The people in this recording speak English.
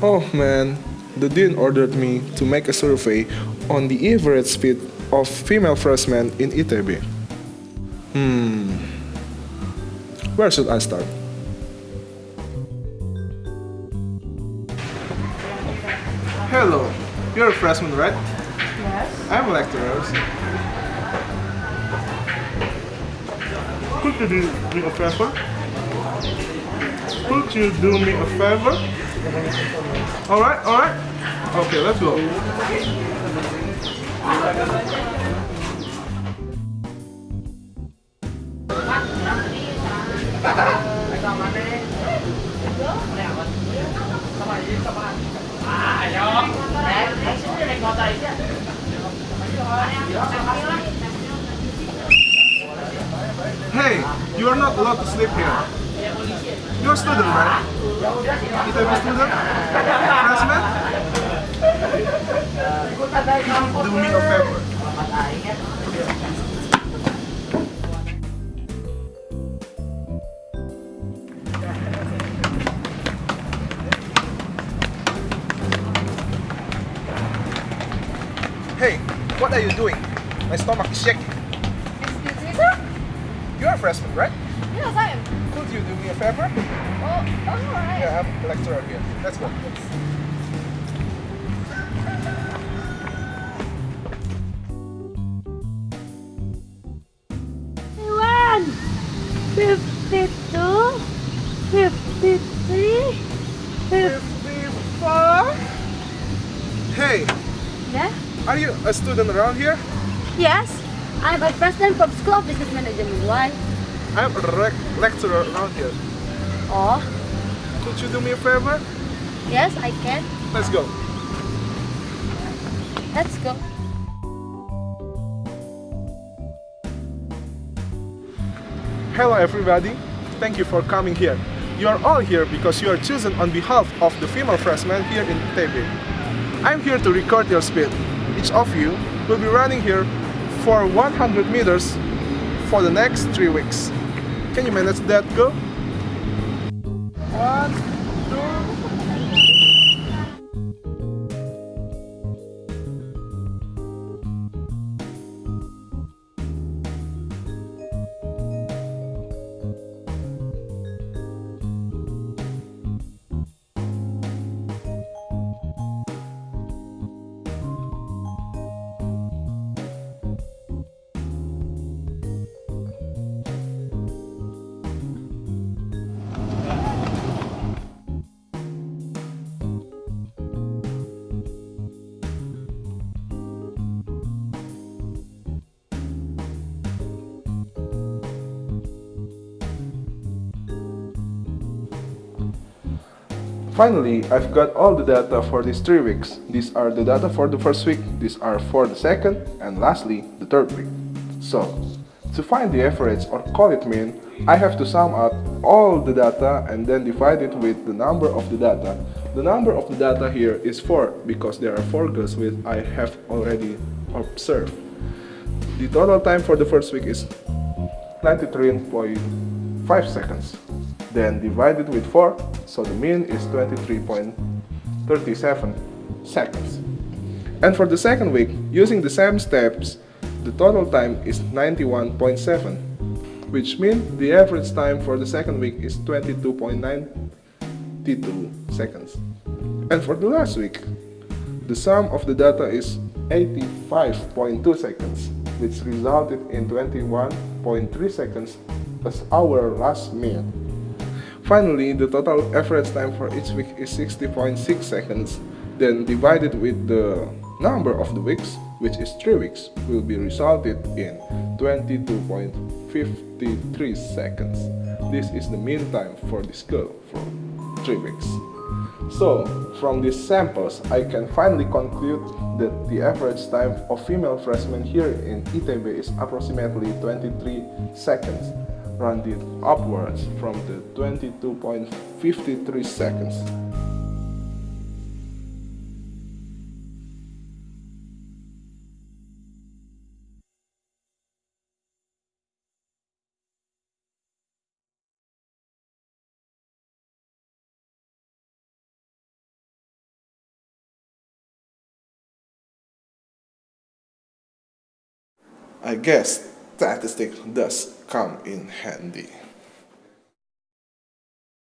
Oh man, the dean ordered me to make a survey on the average speed of female freshmen in ITB. Hmm, where should I start? Hello, you're a freshman, right? Yes. I'm a lecturer. Could you do me a favor? Could you do me a favor? Alright, alright. Okay, let's go. Hey, you are not allowed to sleep here. You're a student, right? ITB student? Freshman? Do me a favor. Hey, what are you doing? My stomach is shaking. Excuse me, sir? You're a freshman, right? Yes, I am. Could you do me a favor? Oh, alright. Yeah, I have a lecturer here. Let's go. One, fifty-two, fifty-three, fifty-four. Hey, Yeah? are you a student around here? Yes, I'm a president from School of Business Management. Why? I'm a rec- lecturer around here. Oh, Could you do me a favor? yes, I can. Let's go. Let's go. Hello everybody. Thank you for coming here. You are all here because you are chosen on behalf of the female freshmen here in ITB. I'm here to record your speed. Each of you will be running here for 100 meters for the next 3 weeks. Can you manage that girl? One, Finally, I've got all the data for these three weeks. These are the data for the first week, these are for the second, and lastly, the third week. So, to find the average or call it mean, I have to sum up all the data and then divide it with the number of the data. The number of the data here is 4 because there are 4 girls which I have already observed. The total time for the first week is 93.5 seconds. Then divided with 4, so the mean is 23.37 seconds. And for the second week, using the same steps, the total time is 91.7, which means the average time for the second week is 22.92 seconds. And for the last week, the sum of the data is 85.2 seconds, which resulted in 21.3 seconds as our last mean. Finally, the total average time for each week is 60.6 seconds, then divided with the number of the weeks, which is 3 weeks, will be resulted in 22.53 seconds. This is the mean time for this girl for 3 weeks. So, from these samples, I can finally conclude that the average time of female freshmen here in ITB is approximately 23 seconds, rounded upwards from the 22.53 seconds. I guess statistics does come in handy.